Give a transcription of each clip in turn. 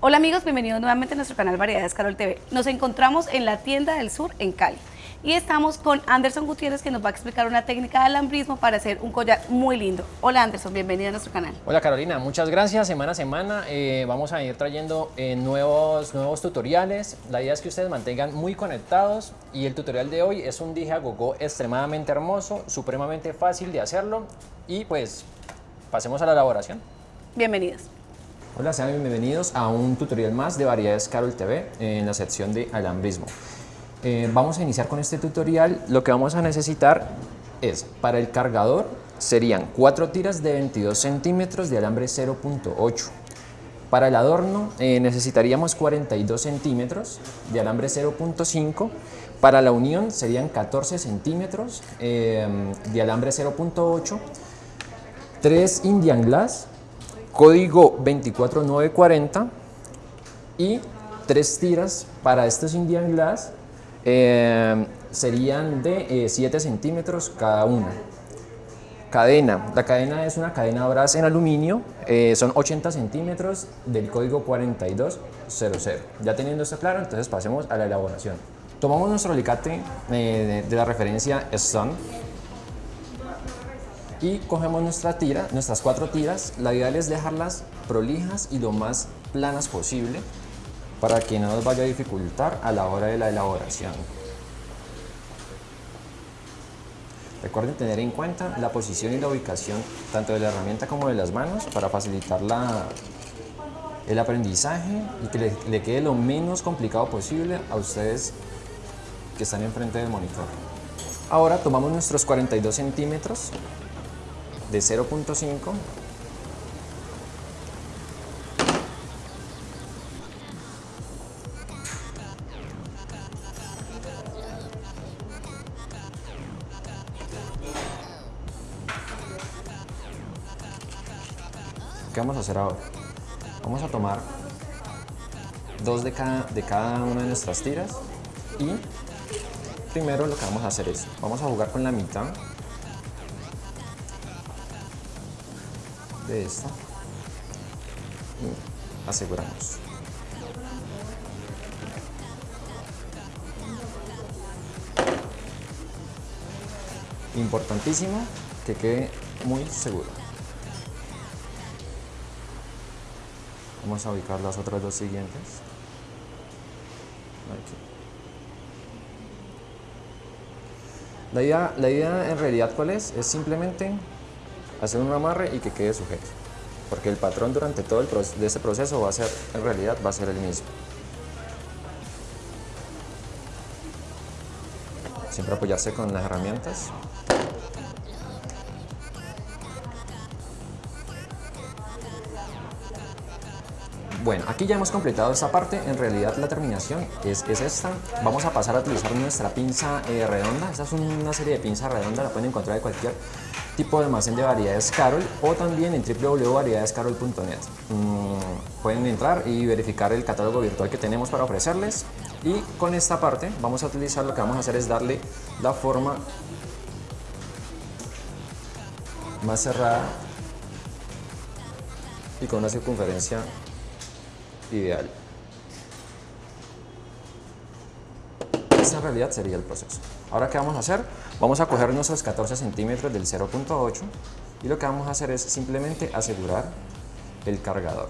Hola amigos, bienvenidos nuevamente a nuestro canal Variedades Carol TV. Nos encontramos en la tienda del sur en Cali y estamos con Anderson Gutiérrez que nos va a explicar una técnica de alambrismo para hacer un collar muy lindo. Hola Anderson, bienvenido a nuestro canal. Hola Carolina, muchas gracias. Semana a semana eh, vamos a ir trayendo eh, nuevos, nuevos tutoriales. La idea es que ustedes mantengan muy conectados y el tutorial de hoy es un dije a gogo extremadamente hermoso, supremamente fácil de hacerlo y pues pasemos a la elaboración. Bienvenidos. Hola, sean bienvenidos a un tutorial más de Variedades Carol TV en la sección de alambrismo. Eh, vamos a iniciar con este tutorial. Lo que vamos a necesitar es, para el cargador, serían 4 tiras de 22 centímetros de alambre 0.8. Para el adorno eh, necesitaríamos 42 centímetros de alambre 0.5. Para la unión serían 14 centímetros eh, de alambre 0.8. 3 Indian Glass código 24940 y tres tiras para estos Indian Glass eh, serían de 7 eh, centímetros cada una. Cadena, la cadena es una cadena Brass en aluminio, eh, son 80 centímetros del código 4200. Ya teniendo esto claro, entonces pasemos a la elaboración. Tomamos nuestro alicate de, de la referencia Stone y cogemos nuestra tira, nuestras cuatro tiras. La ideal es dejarlas prolijas y lo más planas posible para que no nos vaya a dificultar a la hora de la elaboración. Recuerden tener en cuenta la posición y la ubicación tanto de la herramienta como de las manos para facilitar la, el aprendizaje y que le, le quede lo menos complicado posible a ustedes que están enfrente del monitor. Ahora tomamos nuestros 42 centímetros de 0.5 ¿Qué vamos a hacer ahora? Vamos a tomar dos de cada, de cada una de nuestras tiras y primero lo que vamos a hacer es, vamos a jugar con la mitad de esta y aseguramos. Importantísimo que quede muy seguro. Vamos a ubicar las otras dos siguientes. La idea, la idea en realidad cuál es? Es simplemente hacer un amarre y que quede sujeto. Porque el patrón durante todo el de ese proceso va a ser, en realidad, va a ser el mismo. Siempre apoyarse con las herramientas. Bueno, aquí ya hemos completado esta parte, en realidad la terminación es, es esta. Vamos a pasar a utilizar nuestra pinza eh, redonda, esta es una serie de pinzas redondas, la pueden encontrar de cualquier tipo de almacén de variedades Carol o también en www.variedadescarol.net. Mm, pueden entrar y verificar el catálogo virtual que tenemos para ofrecerles y con esta parte vamos a utilizar, lo que vamos a hacer es darle la forma más cerrada y con una circunferencia ideal. Esta en realidad sería el proceso. Ahora, ¿qué vamos a hacer? Vamos a coger nuestros 14 centímetros del 0.8 y lo que vamos a hacer es simplemente asegurar el cargador.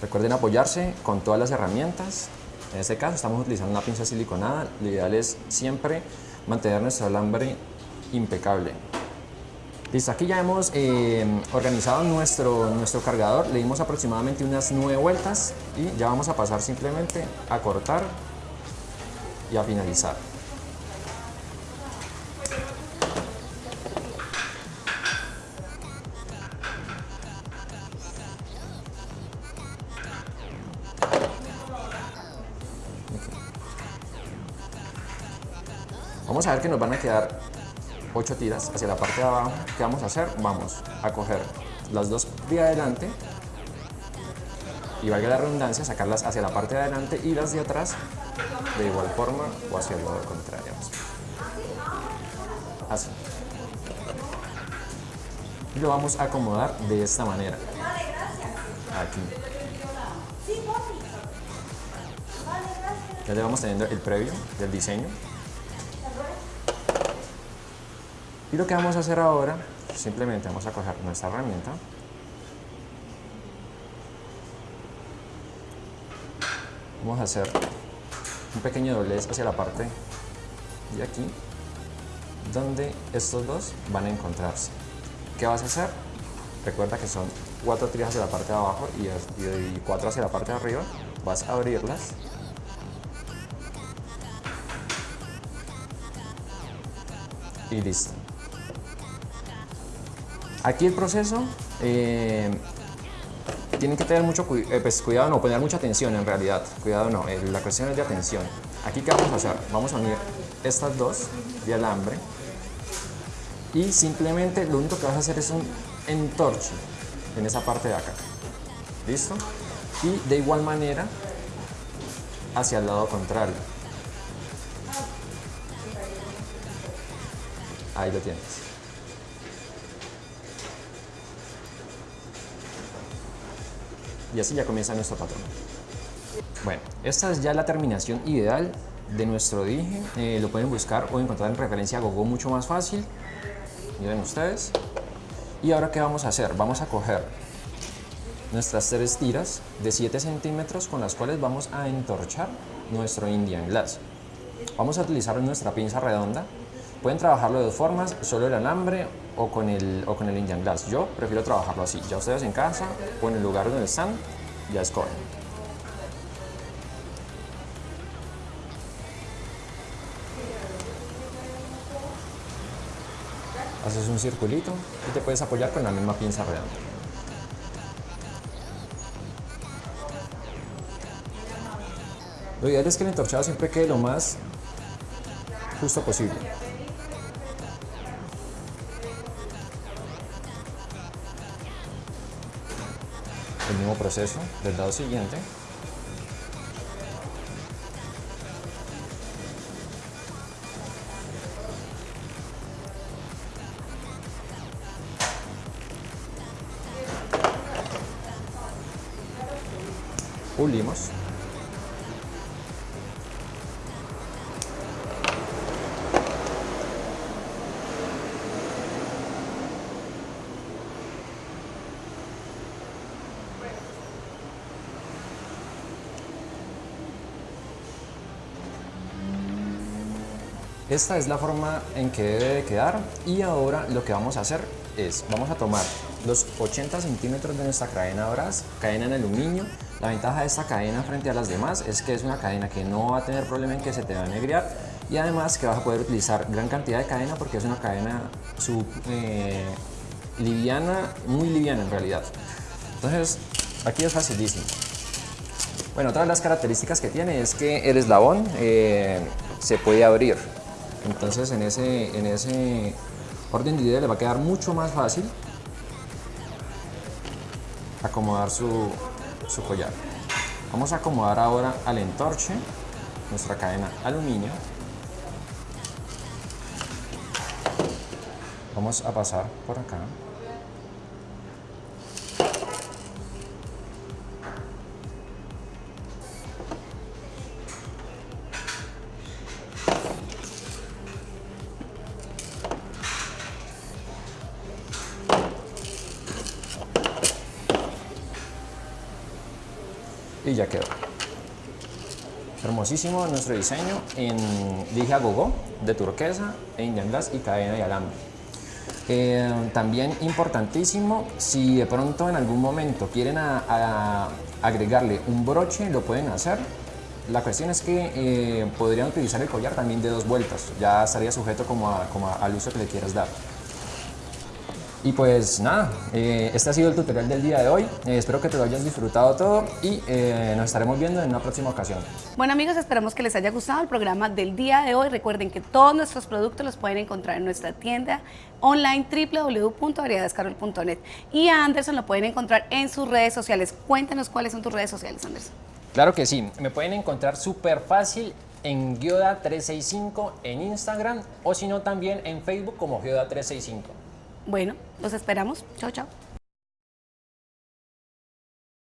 Recuerden apoyarse con todas las herramientas. En este caso estamos utilizando una pinza siliconada. Lo ideal es siempre mantener nuestro alambre impecable. Listo, aquí ya hemos eh, organizado nuestro, nuestro cargador, le dimos aproximadamente unas 9 vueltas y ya vamos a pasar simplemente a cortar y a finalizar. Vamos a ver que nos van a quedar 8 tiras hacia la parte de abajo. ¿Qué vamos a hacer? Vamos a coger las dos de adelante y valga la redundancia, sacarlas hacia la parte de adelante y las de atrás de igual forma o hacia el lado contrario. Así. y lo vamos a acomodar de esta manera. Aquí. Ya le vamos teniendo el previo del diseño. Y lo que vamos a hacer ahora, simplemente vamos a coger nuestra herramienta. Vamos a hacer un pequeño doblez hacia la parte de aquí, donde estos dos van a encontrarse. ¿Qué vas a hacer? Recuerda que son cuatro tiras hacia la parte de abajo y cuatro hacia la parte de arriba. Vas a abrirlas y listo. Aquí el proceso eh, tienen que tener mucho eh, pues, cuidado, no poner mucha atención en realidad. Cuidado no, eh, la cuestión es de atención. Aquí qué vamos a hacer? Vamos a unir estas dos de alambre y simplemente lo único que vas a hacer es un entorche en esa parte de acá. ¿Listo? Y de igual manera hacia el lado contrario. Ahí lo tienes. Y así ya comienza nuestro patrón. Bueno, esta es ya la terminación ideal de nuestro dije. Eh, lo pueden buscar o encontrar en referencia a Gogo mucho más fácil. Miren ustedes. Y ahora, ¿qué vamos a hacer? Vamos a coger nuestras tres tiras de 7 centímetros con las cuales vamos a entorchar nuestro Indian Glass. Vamos a utilizar nuestra pinza redonda Pueden trabajarlo de dos formas, solo el alambre o con el, o con el Indian Glass. Yo prefiero trabajarlo así. Ya ustedes en casa o en el lugar donde están, ya escogen. Haces un circulito y te puedes apoyar con la misma pinza redonda. Lo ideal es que el entorchado siempre quede lo más justo posible. El mismo proceso del lado siguiente. Pulimos. Esta es la forma en que debe de quedar y ahora lo que vamos a hacer es, vamos a tomar los 80 centímetros de nuestra cadena bras, cadena en aluminio. La ventaja de esta cadena frente a las demás es que es una cadena que no va a tener problema en que se te va a negrear y además que vas a poder utilizar gran cantidad de cadena porque es una cadena sub, eh, liviana, muy liviana en realidad. Entonces, aquí es facilísimo. Bueno, otra de las características que tiene es que el eslabón eh, se puede abrir. Entonces en ese, en ese orden de idea le va a quedar mucho más fácil acomodar su, su collar. Vamos a acomodar ahora al entorche nuestra cadena aluminio. Vamos a pasar por acá. Ya quedó. Hermosísimo nuestro diseño en dije a gogo de turquesa e Indian Glass y cadena y alambre. Eh, también importantísimo, si de pronto en algún momento quieren agregarle un broche, lo pueden hacer. La cuestión es que eh, podrían utilizar el collar también de dos vueltas, ya estaría sujeto como al uso que le quieras dar. Y pues nada, eh, este ha sido el tutorial del día de hoy. Eh, espero que te lo hayas disfrutado todo y eh, nos estaremos viendo en una próxima ocasión. Bueno amigos, esperamos que les haya gustado el programa del día de hoy. Recuerden que todos nuestros productos los pueden encontrar en nuestra tienda online www.variedadescarol.net y a Anderson lo pueden encontrar en sus redes sociales. Cuéntanos cuáles son tus redes sociales, Anderson. Claro que sí, me pueden encontrar súper fácil en Gioda365 en Instagram o si no también en Facebook como Gioda365. Bueno, los esperamos. Chao, chao.